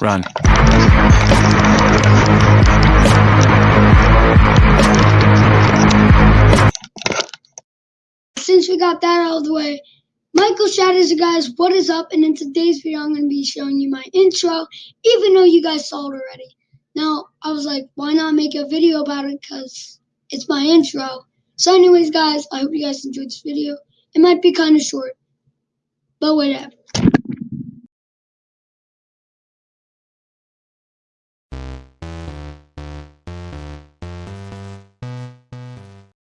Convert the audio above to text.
Run. Since we got that out of the way, Michael Shatters, guys, what is up? And in today's video, I'm going to be showing you my intro, even though you guys saw it already. Now, I was like, why not make a video about it? Because it's my intro. So anyways, guys, I hope you guys enjoyed this video. It might be kind of short, but whatever.